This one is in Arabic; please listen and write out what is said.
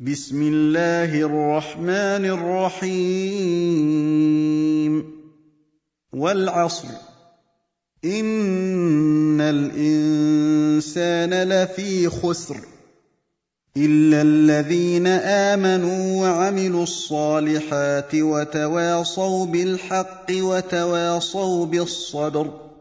بسم الله الرحمن الرحيم. والعصر. إن الإنسان لفي خسر. إلا الذين آمنوا وعملوا الصالحات وتواصوا بالحق وتواصوا بالصبر.